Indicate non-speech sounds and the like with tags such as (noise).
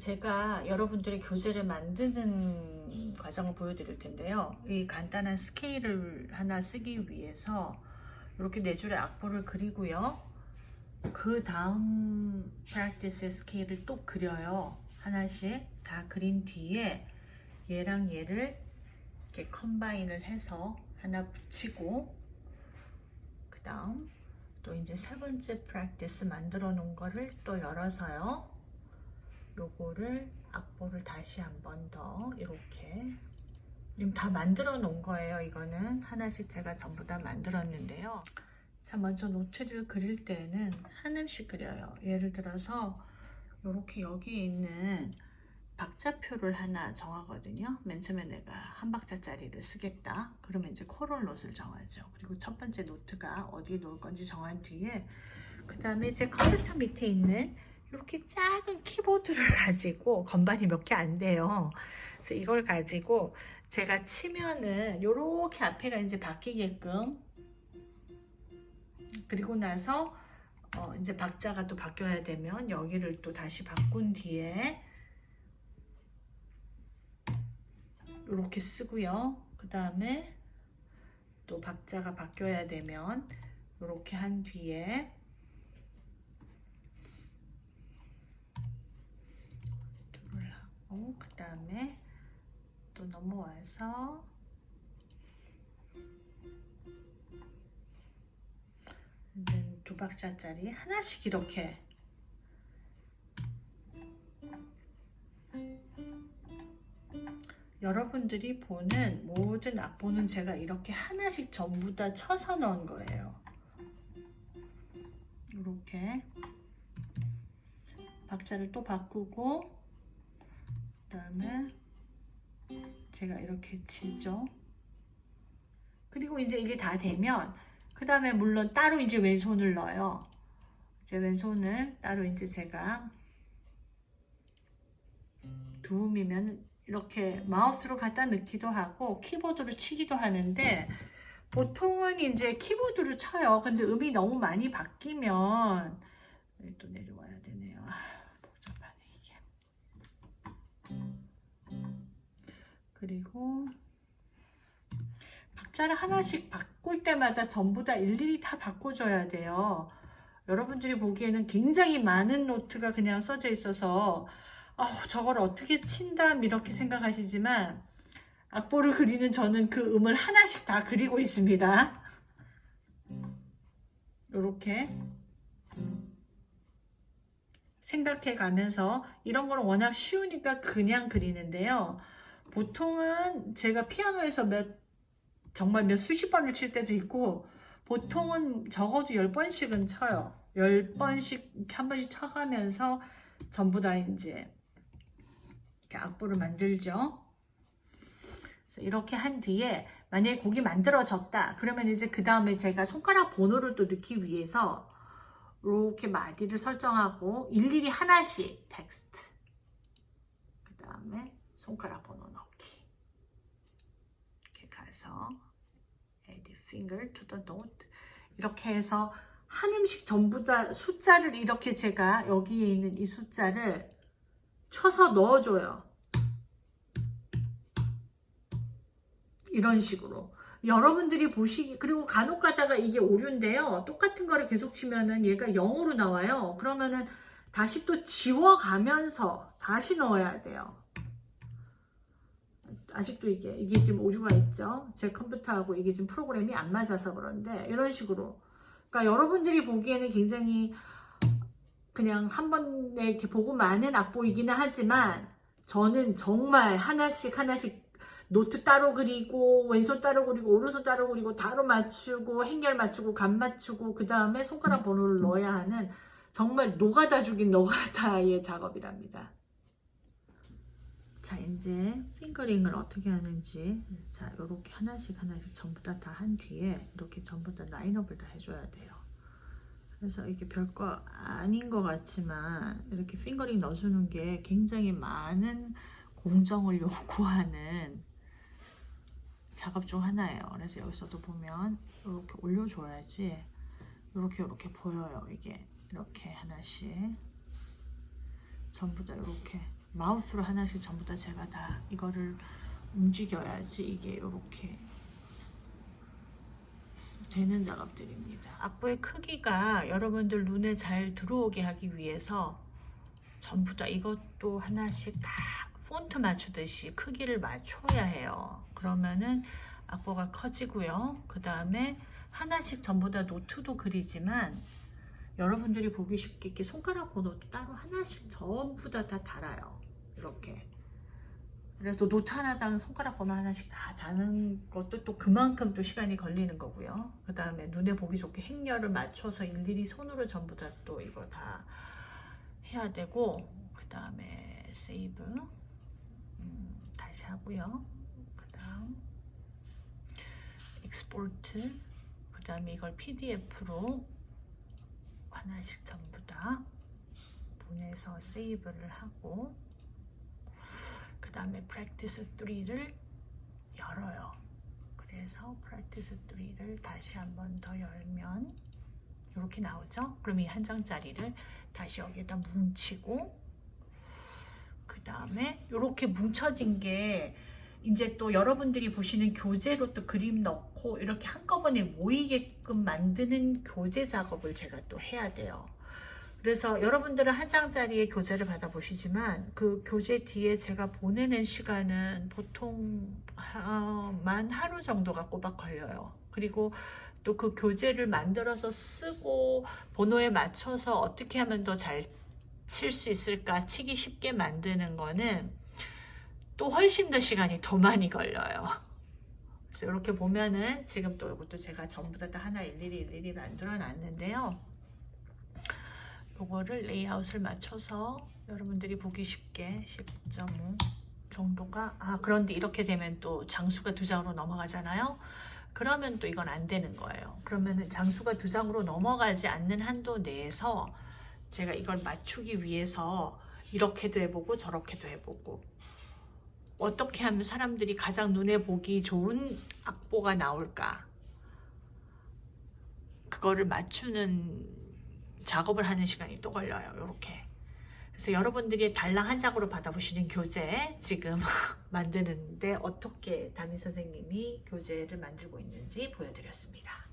제가 여러분들의 교재를 만드는 과정을 보여드릴 텐데요. 이 간단한 스케일을 하나 쓰기 위해서 이렇게 네 줄의 악보를 그리고요. 그 다음 practice의 스케일을 또 그려요. 하나씩 다 그린 뒤에 얘랑 얘를 이렇게 combine을 해서 하나 붙이고 그 다음 또 이제 세 번째 practice 만들어 놓은 거를 또 열어서요. 요거를 악보를 다시 한 번 더 이렇게 지금 다 만들어 놓은 거예요. 이거는 하나씩 제가 전부 다 만들었는데요. 자 먼저 note를 그릴 때는 하나씩 그려요. 예를 들어서 이렇게 여기 있는 박자표를 하나 정하거든요. 맨 처음에 내가 한 박자짜리를 쓰겠다. 그러면 이제 quarter note를 정하죠. 그리고 첫 번째 note가 어디에 놓을 건지 정한 뒤에 그 다음에 제 컴퓨터 밑에 있는 이렇게 작은 키보드를 (laughs) 가지고 건반이 몇 개 안 돼요. 그래서 이걸 가지고 제가 치면은 이렇게 앞에가 이제 바뀌게끔 그리고 나서 어 이제 박자가 또 바뀌어야 되면 여기를 또 다시 바꾼 뒤에 이렇게 쓰고요. 그 다음에 또 박자가 바뀌어야 되면 이렇게 한 뒤에 툴을 하고 그 다음에 또 넘어와서 이제 두 박자짜리 하나씩 이렇게 여러분들이 보는 모든 악보는 제가 이렇게 하나씩 전부 다 쳐서 넣은 거예요. 이렇게 박자를 또 바꾸고 그 다음에 제가 이렇게 치죠. 그리고 이제 이게 다 되면 그 다음에 물론 따로 이제 왼손을 넣어요. 이제 왼손을 따로 이제 제가 두음이면 이렇게 마우스로 갖다 넣기도 하고 키보드로 치기도 하는데 보통은 이제 키보드로 쳐요. 근데 음이 너무 많이 바뀌면 또 내려와야 되네요. 그리고 박자를 하나씩 바꿀 때마다 전부 다 일일이 다 바꿔줘야 돼요. 여러분들이 보기에는 굉장히 많은 노트가 그냥 써져 있어서 어, 저걸 어떻게 친담 이렇게 생각하시지만 악보를 그리는 저는 그 음을 하나씩 다 그리고 있습니다. 이렇게 생각해 가면서 이런 거는 워낙 쉬우니까 그냥 그리는데요. 보통은 제가 피아노에서 몇 정말 몇 수십 번을 칠 때도 있고 보통은 적어도 10번씩은 쳐요. 10번씩 이렇게 한 번씩 쳐가면서 전부 다 이제 이렇게 악보를 만들죠. 그래서 이렇게 한 뒤에 만약에 곡이 만들어졌다 그러면 이제 그 다음에 제가 손가락 번호를 또 넣기 위해서 이렇게 마디를 설정하고 일일이 하나씩 텍스트 그 다음에 손가락 번호 가서 add finger to the note 이렇게 해서 한 음씩 전부 다 숫자를 이렇게 제가 여기에 있는 이 숫자를 쳐서 넣어줘요. 이런 식으로. 여러분들이 보시기 그리고 간혹 가다가 이게 오류인데요. 똑같은 거를 계속 치면은 얘가 0으로 나와요. 그러면은 다시 또 지워가면서 다시 넣어야 돼요. 아직도 이게 이게 지금 오류가 있죠. 제 컴퓨터하고 이게 지금 프로그램이 안 맞아서 그런데 이런 식으로 그러니까 여러분들이 보기에는 굉장히 그냥 한 번에 이렇게 보고 많은 악보이기는 하지만 저는 정말 하나씩 하나씩 노트 따로 그리고 왼손 따로 그리고 오른손 따로 그리고 따로 맞추고 행렬 맞추고 간 맞추고 그 다음에 손가락 번호를 넣어야 하는 정말 노가다 중의 노가다의 작업이랍니다. 자 이제 fingering을 어떻게 하는지 자 이렇게 하나씩 하나씩 전부 다 다 한 뒤에 이렇게 전부 다 라인업을 다 해줘야 돼요. 그래서 이게 별거 아닌 것 같지만 이렇게 핑거링 넣어주는 게 굉장히 많은 공정을 (laughs) 요구하는 작업 중 하나예요. 그래서 여기서도 보면 이렇게 올려줘야지 이렇게 이렇게 보여요. 이게 이렇게 하나씩 전부 다 이렇게 마우스로 하나씩 전부 다 제가 다 이거를 움직여야지 이게 이렇게 되는 작업들입니다. 악보의 크기가 여러분들 눈에 잘 들어오게 하기 위해서 전부 다 이것도 하나씩 다 폰트 맞추듯이 크기를 맞춰야 해요. 그러면은 악보가 커지고요. 그 다음에 하나씩 전부 다 노트도 그리지만 여러분들이 보기 쉽게 이렇게 손가락 번호도 따로 하나씩 전부 다 다 달아요. 이렇게. 그래서 노트 하나당 손가락 번호 하나씩 다 다는 것도 또 그만큼 또 시간이 걸리는 거고요. 그 다음에 눈에 보기 좋게 행렬을 맞춰서 일일이 손으로 전부 다 또 이거 다 해야 되고 그 다음에 save 음, 다시 하고요. 그 다음 export 그 다음에 이걸 PDF로 하나씩 전부 다 보내서 save를 하고 그 다음에 practice 3를 열어요. 그래서 practice 3를 다시 한 번 더 열면 이렇게 나오죠? 그럼 이 한 장짜리를 다시 여기에다 뭉치고 그 다음에 이렇게 뭉쳐진 게 이제 또 여러분들이 보시는 교재로 또 그림 넣고 이렇게 한꺼번에 모이게끔 만드는 교재 작업을 제가 또 해야 돼요. 그래서 여러분들은 한 장짜리의 교재를 받아보시지만 그 교재 뒤에 제가 보내는 시간은 보통 어, 만 하루 정도가 꼬박 걸려요. 그리고 또 그 교재를 만들어서 쓰고 번호에 맞춰서 어떻게 하면 더 잘 칠 수 있을까 치기 쉽게 만드는 거는 또 훨씬 더 시간이 더 많이 걸려요. 그래서 이렇게 보면은 지금 또 이것도 제가 전부 다 하나 일일이 일일이 만들어 놨는데요. 요거를 레이아웃을 맞춰서 여러분들이 보기 쉽게 10.5 정도가 아 그런데 이렇게 되면 또 장수가 두 장으로 넘어가잖아요. 그러면 또 이건 안 되는 거예요. 그러면은 장수가 두 장으로 넘어가지 않는 한도 내에서 제가 이걸 맞추기 위해서 이렇게도 해보고 저렇게도 해보고 어떻게 하면 사람들이 가장 눈에 보기 좋은 악보가 나올까 그거를 맞추는 작업을 하는 시간이 또 걸려요. 이렇게. 그래서 여러분들이 달랑 한 장으로 받아보시는 교재 지금 (laughs) 만드는데 어떻게 담임 선생님이 교재를 만들고 있는지 보여드렸습니다.